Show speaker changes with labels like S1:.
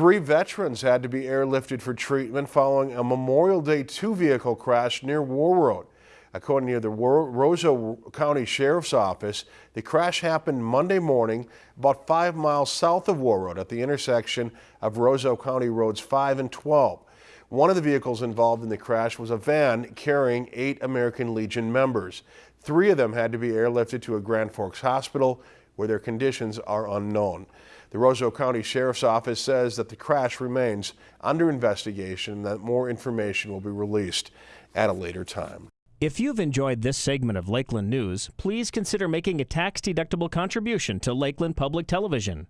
S1: Three veterans had to be airlifted for treatment following a Memorial Day two vehicle crash near Warroad. According to the Roseau County Sheriff's Office, the crash happened Monday morning about five miles south of Warroad at the intersection of Roseau County Roads 5 and 12. One of the vehicles involved in the crash was a van carrying eight American Legion members. Three of them had to be airlifted to a Grand Forks hospital where their conditions are unknown. The Roseau County Sheriff's Office says that the crash remains under investigation and that more information will be released at a later time.
S2: If you've enjoyed this segment of Lakeland News, please consider making a tax-deductible contribution to Lakeland Public Television.